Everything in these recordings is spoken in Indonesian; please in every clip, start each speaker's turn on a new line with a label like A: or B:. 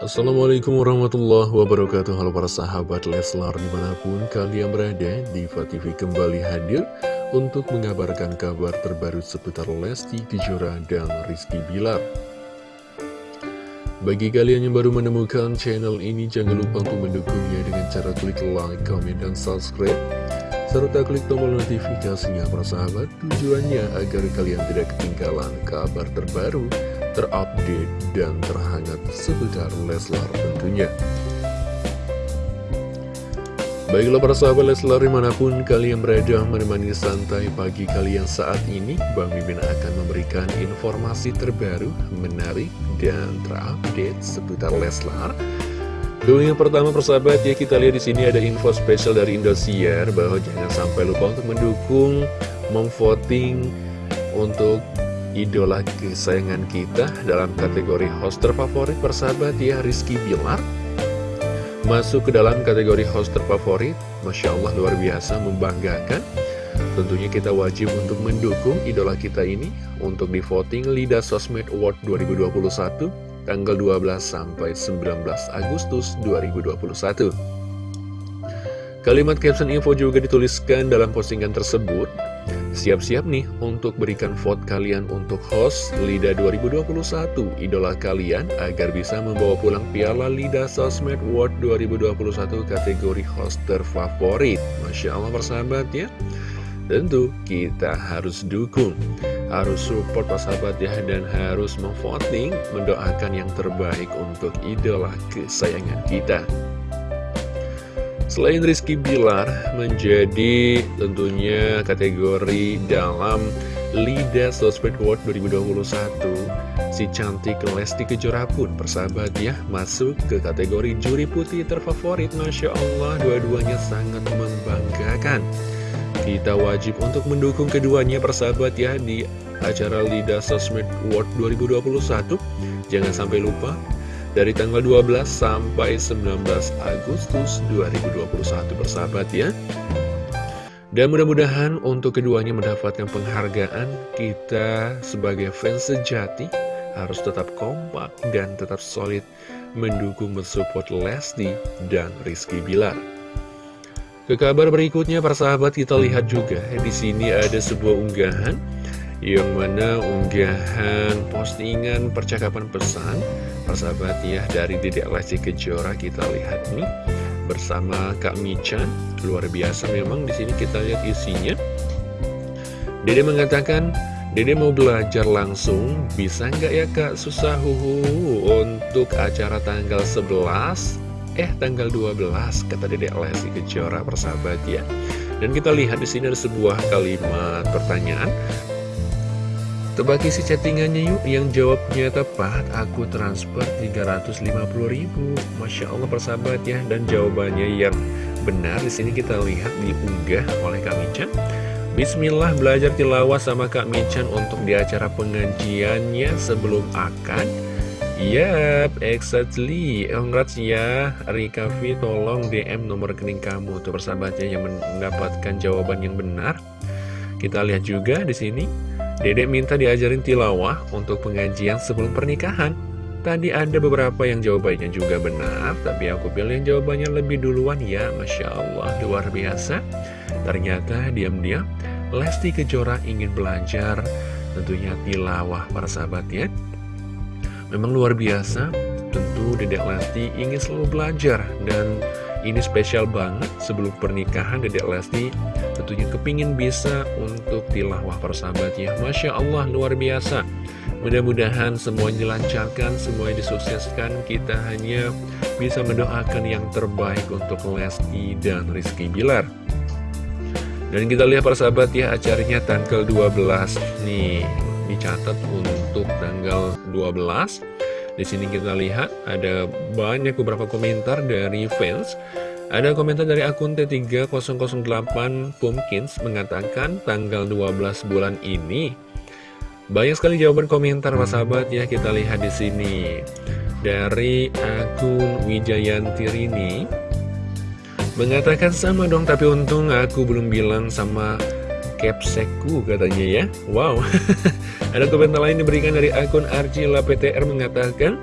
A: Assalamualaikum warahmatullahi wabarakatuh. Halo para sahabat Leslar di mana pun kalian berada Diva TV kembali hadir Untuk mengabarkan kabar terbaru seputar Lesti Kejora dan Rizky Bilar. Bagi kalian yang baru menemukan channel ini Jangan lupa untuk mendukungnya dengan cara klik like, comment, dan subscribe serta klik tombol notifikasinya para sahabat. Tujuannya agar kalian tidak ketinggalan kabar terbaru terupdate, dan terhangat seputar Leslar tentunya. Baiklah para sahabat Leslar di mana pun kalian berada menemani santai pagi kalian saat ini Bang Mimin akan memberikan informasi terbaru, menarik, dan terupdate seputar Leslar Dulu yang pertama persahabat ya kita lihat di sini ada info spesial dari Indosiar bahwa jangan sampai lupa untuk mendukung, memvoting untuk idola kesayangan kita dalam kategori host terfavorit persahabat ya Rizky Bilar. Masuk ke dalam kategori host terfavorit Masya Allah luar biasa membanggakan. Tentunya kita wajib untuk mendukung idola kita ini untuk di voting Lida Sosmed Award 2021 tanggal 12 sampai 19 Agustus 2021 Kalimat caption info juga dituliskan dalam postingan tersebut Siap-siap nih untuk berikan vote kalian untuk host LIDA 2021 Idola kalian agar bisa membawa pulang piala LIDA Sosmed World 2021 kategori host terfavorit Masya Allah persahabat ya. Tentu kita harus dukung Harus support persahabat ya Dan harus memvoting Mendoakan yang terbaik untuk idola kesayangan kita Selain Rizky Bilar menjadi tentunya kategori dalam Lida Sosmed World 2021 Si cantik Lesti Kejora pun persahabat ya Masuk ke kategori juri putih terfavorit. Masya Allah dua-duanya sangat membanggakan. Kita wajib untuk mendukung keduanya persahabat ya Di acara Lida Sosmed World 2021 Jangan sampai lupa dari tanggal 12 sampai 19 Agustus 2021 bersahabat ya dan mudah-mudahan untuk keduanya mendapatkan penghargaan kita sebagai fans sejati harus tetap kompak dan tetap solid mendukung mensupport Lesti dan Rizky Bilar. Ke kabar berikutnya persahabat kita lihat juga di sini ada sebuah unggahan yang mana unggahan postingan percakapan pesan persahabat ya dari Dedek Lesti Kejora kita lihat nih. Bersama Kak Michan luar biasa memang di sini kita lihat isinya. Dede mengatakan Dede mau belajar langsung bisa nggak ya Kak? Susah huhu. Untuk acara tanggal 11 eh tanggal 12 kata Dedek Lesti Kejora persahabat ya. Dan kita lihat di sini ada sebuah kalimat pertanyaan Tebak isi chattingannya yuk yang jawabnya tepat aku transfer 350 ribu. Masya Allah persahabat ya. Dan jawabannya yang benar di sini kita lihat diunggah oleh Kak Michan Bismillah belajar tilawah sama Kak Michan untuk di acara pengajiannya sebelum akan Yap, exactly. Congrats ya, Rika V, tolong DM nomor rekening kamu. Tuh persahabatnya yang mendapatkan jawaban yang benar. Kita lihat juga di sini Dedek minta diajarin tilawah untuk pengajian sebelum pernikahan. Tadi ada beberapa yang jawabannya juga benar, tapi aku pilih yang jawabannya lebih duluan ya, Masya Allah, luar biasa. Ternyata diam-diam, Lesti Kejora ingin belajar, tentunya tilawah para sahabat ya. Memang luar biasa, tentu Dedek Lesti ingin selalu belajar, dan ini spesial banget sebelum pernikahan Dedek Lesti tentunya kepingin bisa untuk tilawah persahabatnya Masya Allah luar biasa. Mudah-mudahan semuanya dilancarkan, semuanya disukseskan Kita hanya bisa mendoakan yang terbaik untuk Lesti dan Rizky Bilar. Dan kita lihat persahabat ya acaranya tanggal 12 Nih. Dicatat untuk tanggal 12 di sini kita lihat ada banyak beberapa komentar dari fans. Ada komentar dari akun T3008 Pumpkins mengatakan tanggal 12 bulan ini. Banyak sekali jawaban komentar Pak sahabat ya kita lihat di sini. Dari akun Wijayanti Rini mengatakan sama dong tapi untung aku belum bilang sama capsekku katanya ya Wow Ada komentar lain diberikan dari akun Arjila PTR mengatakan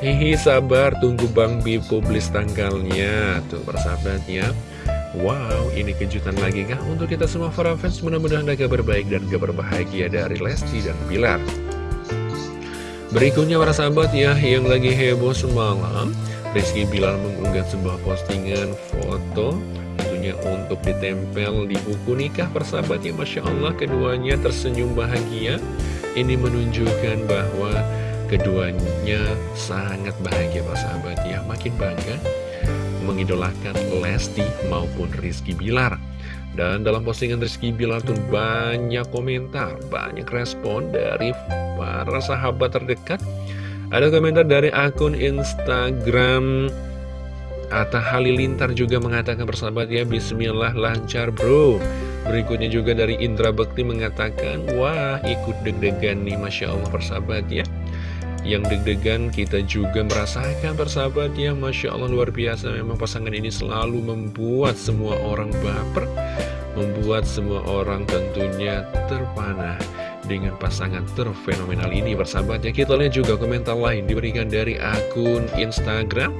A: Hihi sabar tunggu Bang Bi publis tanggalnya. Tuh persahabatnya. Wow ini kejutan lagi kah? Untuk kita semua para fans Mudah-mudahan ada kabar baik dan kabar bahagia dari Lesti dan Bilar. Berikutnya para sahabat ya yang lagi heboh semalam Rizky Bilar mengunggah sebuah postingan foto Tentunya untuk ditempel di buku nikah persahabat ya Masya Allah keduanya tersenyum bahagia. Ini menunjukkan bahwa Keduanya sangat bahagia sahabat. Ya Makin bangga mengidolakan Lesti maupun Rizky Bilar. Dan dalam postingan Rizky Bilar tuh banyak komentar Banyak respon dari para sahabat terdekat. Ada komentar dari akun Instagram Atta Halilintar juga mengatakan persahabat ya Bismillah lancar bro. Berikutnya juga dari Indra Bekti mengatakan Wah ikut deg-degan nih Masya Allah persahabat ya yang deg-degan kita juga merasakan persahabat ya Masya Allah luar biasa. Memang pasangan ini selalu membuat semua orang baper membuat semua orang tentunya terpanah dengan pasangan terfenomenal ini persahabat ya. Kita lihat juga komentar lain diberikan dari akun Instagram.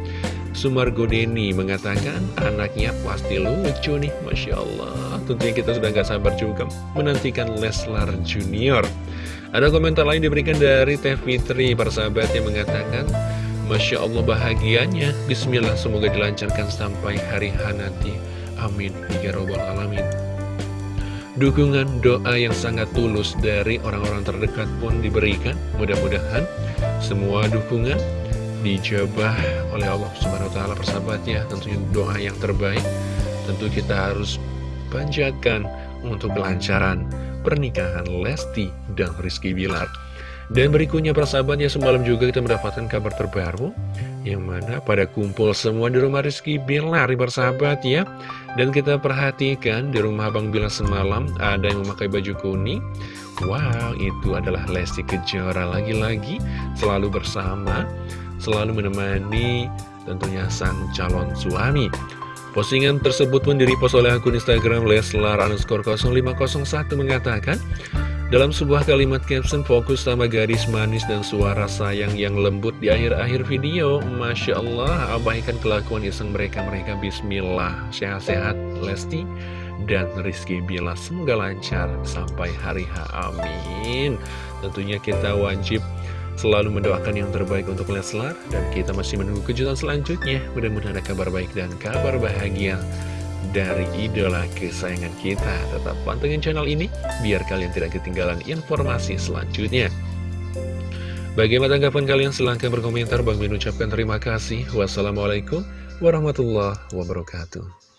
A: Sumargo Deni mengatakan anaknya pasti lucu nih Masya Allah. Tentunya kita sudah gak sabar juga menantikan Leslar Junior ada komentar lain diberikan dari Teh Fitri, persahabat yang mengatakan, Masya Allah bahagianya, Bismillah semoga dilancarkan sampai hari nanti. Amin. Ya Robbal Alamin. Dukungan doa yang sangat tulus dari orang-orang terdekat pun diberikan. Mudah-mudahan semua dukungan dijabah oleh Allah Subhanahu wa persahabatnya. Tentunya doa yang terbaik tentu kita harus panjatkan untuk kelancaran pernikahan Lesti dan Rizky Bilar. Dan berikutnya persahabatnya semalam juga kita mendapatkan kabar terbaru Yang mana pada kumpul semua di rumah Rizky Bilar persahabat ya. Dan kita perhatikan di rumah Abang Bilar semalam ada yang memakai baju kuning. Wow itu adalah Lesti Kejora. Lagi-lagi Selalu bersama Selalu menemani tentunya sang calon suami Postingan tersebut pun direpost oleh akun Instagram Leslar underscore 0501 mengatakan dalam sebuah kalimat caption fokus sama gadis manis dan suara sayang yang lembut di akhir-akhir video. Masya Allah abaikan kelakuan iseng mereka-mereka. Bismillah. Sehat-sehat Lesti dan Rizky. Bila Semoga lancar sampai hari H. Amin. Tentunya kita wajib selalu mendoakan yang terbaik untuk Leslar. Dan kita masih menunggu kejutan selanjutnya. Mudah-mudahan ada kabar baik dan kabar bahagia dari idola kesayangan kita. Tetap pantengin channel ini biar kalian tidak ketinggalan informasi selanjutnya. Bagaimana tanggapan kalian? Silahkan berkomentar. Bang mengucapkan terima kasih. Wassalamualaikum warahmatullahi wabarakatuh